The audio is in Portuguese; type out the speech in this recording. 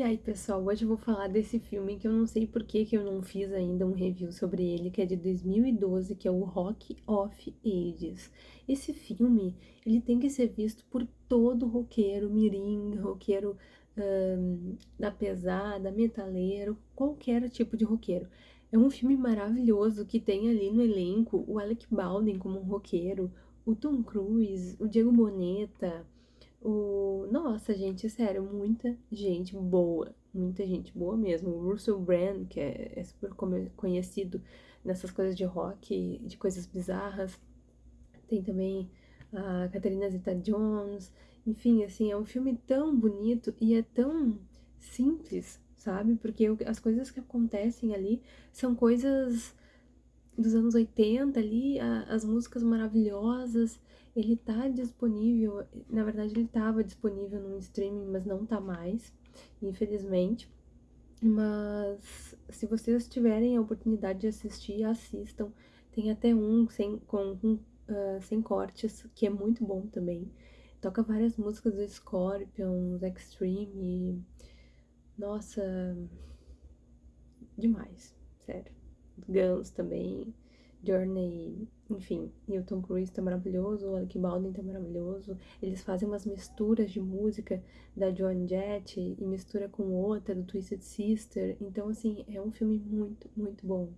E aí, pessoal, hoje eu vou falar desse filme que eu não sei por que, que eu não fiz ainda um review sobre ele, que é de 2012, que é o Rock of Ages. Esse filme, ele tem que ser visto por todo roqueiro, mirim, roqueiro da pesada, metaleiro, qualquer tipo de roqueiro. É um filme maravilhoso que tem ali no elenco o Alec Baldwin como um roqueiro, o Tom Cruise, o Diego Boneta. Nossa, gente, sério, muita gente boa. Muita gente boa mesmo. O Russell Brand, que é, é super conhecido nessas coisas de rock, de coisas bizarras. Tem também a Catherine Zeta-Jones. Enfim, assim, é um filme tão bonito e é tão simples, sabe? Porque as coisas que acontecem ali são coisas dos anos 80 ali, a, as músicas maravilhosas, ele tá disponível, na verdade ele tava disponível no streaming, mas não tá mais, infelizmente. Mas se vocês tiverem a oportunidade de assistir, assistam. Tem até um sem, com, uh, sem cortes, que é muito bom também. Toca várias músicas do Scorpions, Extreme, nossa, demais, sério. Guns também, Journey, enfim, e o tá maravilhoso, o Alec Baldwin tá maravilhoso. Eles fazem umas misturas de música da Joan Jett e mistura com outra do Twisted Sister. Então, assim, é um filme muito, muito bom.